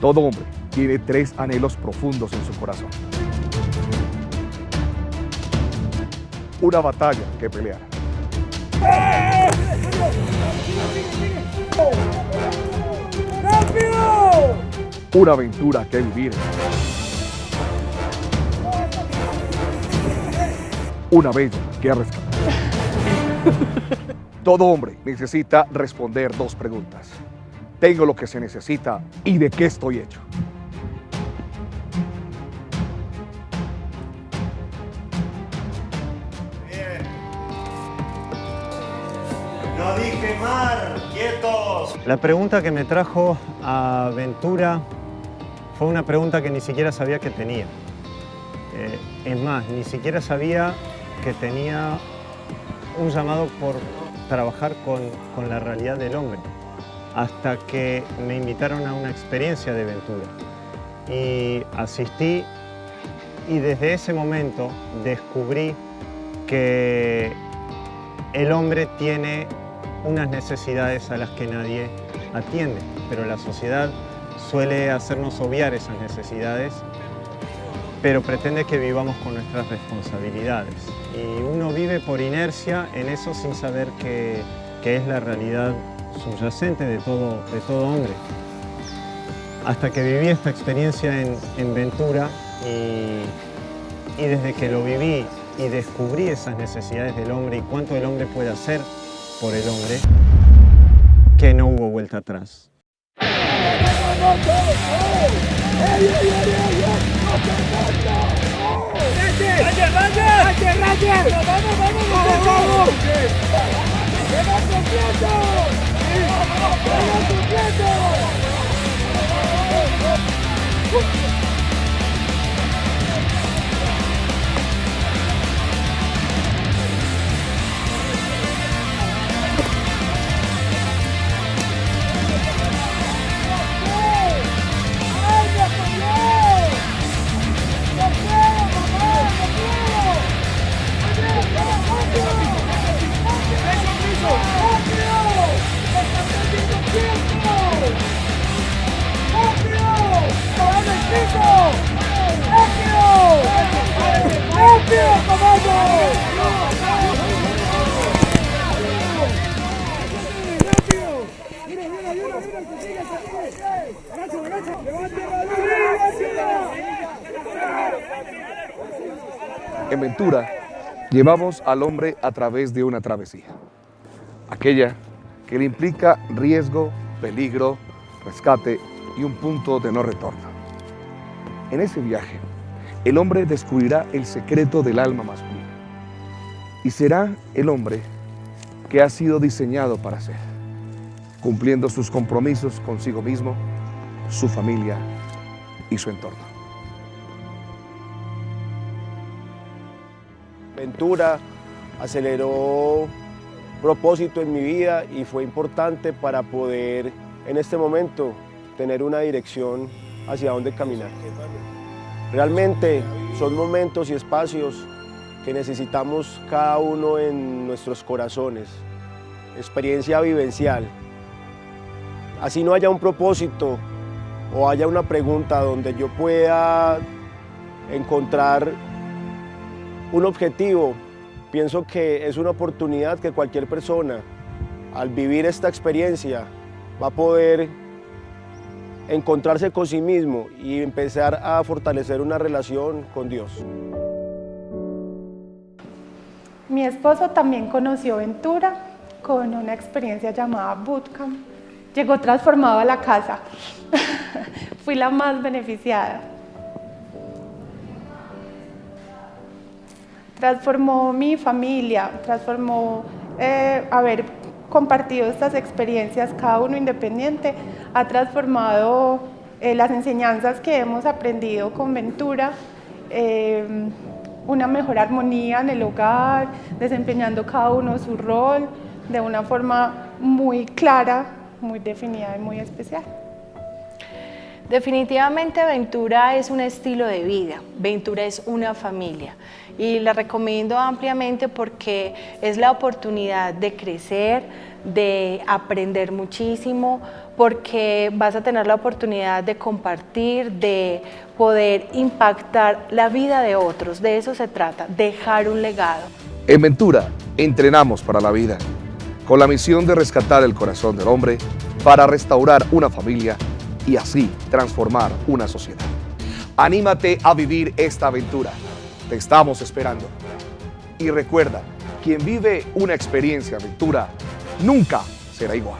Todo hombre tiene tres anhelos profundos en su corazón. Una batalla que pelear. Una aventura que vivir. Una bella que rescatar. Todo hombre necesita responder dos preguntas. ¿Tengo lo que se necesita y de qué estoy hecho? No dije mar, quietos. La pregunta que me trajo a Ventura fue una pregunta que ni siquiera sabía que tenía. Eh, es más, ni siquiera sabía que tenía un llamado por trabajar con, con la realidad del hombre, hasta que me invitaron a una experiencia de Ventura. Y asistí y desde ese momento descubrí que el hombre tiene unas necesidades a las que nadie atiende, pero la sociedad suele hacernos obviar esas necesidades, pero pretende que vivamos con nuestras responsabilidades. Y uno vive por inercia en eso sin saber qué, es la realidad subyacente de todo, de todo hombre. Hasta que viví esta experiencia en, en Ventura y, y desde que lo viví y descubrí esas necesidades del hombre y cuánto el hombre puede hacer por el hombre, que no hubo vuelta atrás. Thank you. En Ventura, llevamos al hombre a través de una travesía. Aquella que le implica riesgo, peligro, rescate y un punto de no retorno. En ese viaje, el hombre descubrirá el secreto del alma masculina y será el hombre que ha sido diseñado para ser, cumpliendo sus compromisos consigo mismo, su familia y su entorno. Ventura aceleró propósito en mi vida y fue importante para poder en este momento tener una dirección hacia dónde caminar. Realmente son momentos y espacios que necesitamos cada uno en nuestros corazones, experiencia vivencial. Así no haya un propósito o haya una pregunta donde yo pueda encontrar un objetivo, pienso que es una oportunidad que cualquier persona al vivir esta experiencia va a poder encontrarse con sí mismo y empezar a fortalecer una relación con Dios. Mi esposo también conoció Ventura con una experiencia llamada Bootcamp. Llegó transformado a la casa. Fui la más beneficiada. Transformó mi familia, transformó eh, haber compartido estas experiencias, cada uno independiente, ha transformado eh, las enseñanzas que hemos aprendido con Ventura, eh, una mejor armonía en el hogar, desempeñando cada uno su rol de una forma muy clara, muy definida y muy especial. Definitivamente Ventura es un estilo de vida, Ventura es una familia y la recomiendo ampliamente porque es la oportunidad de crecer, de aprender muchísimo, porque vas a tener la oportunidad de compartir, de poder impactar la vida de otros. De eso se trata, dejar un legado. En Ventura, entrenamos para la vida, con la misión de rescatar el corazón del hombre para restaurar una familia y así transformar una sociedad. Anímate a vivir esta aventura. Te estamos esperando. Y recuerda, quien vive una experiencia aventura nunca será igual.